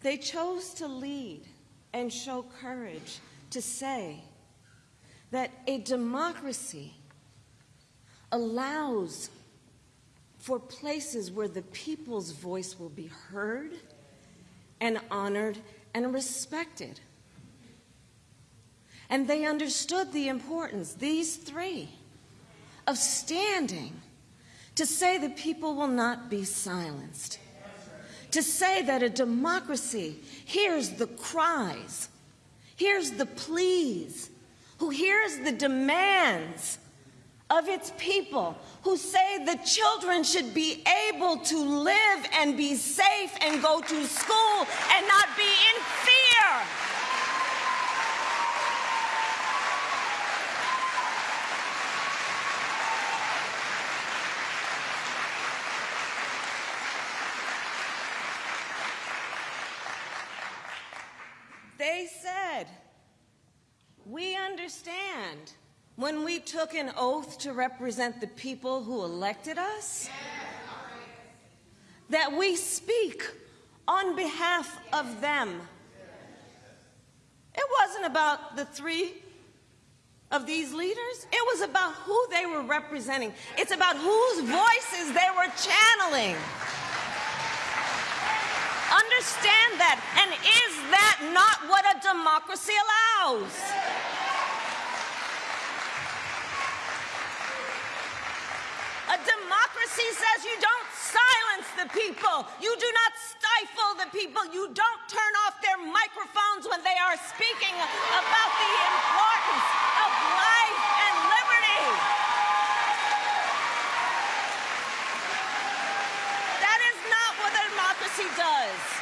They chose to lead and show courage to say that a democracy allows for places where the people's voice will be heard and honored and respected. And they understood the importance, these three, of standing to say the people will not be silenced. To say that a democracy hears the cries, hears the pleas, who hears the demands of its people, who say the children should be able to live and be safe and go to school and not be in fear. They said, we understand when we took an oath to represent the people who elected us that we speak on behalf of them. It wasn't about the three of these leaders. It was about who they were representing. It's about whose voices they were channeling. Understand that. And is that not what a democracy allows? A democracy says you don't silence the people. You do not stifle the people. You don't turn off their microphones when they are speaking about the importance of life and liberty. That is not what a democracy does.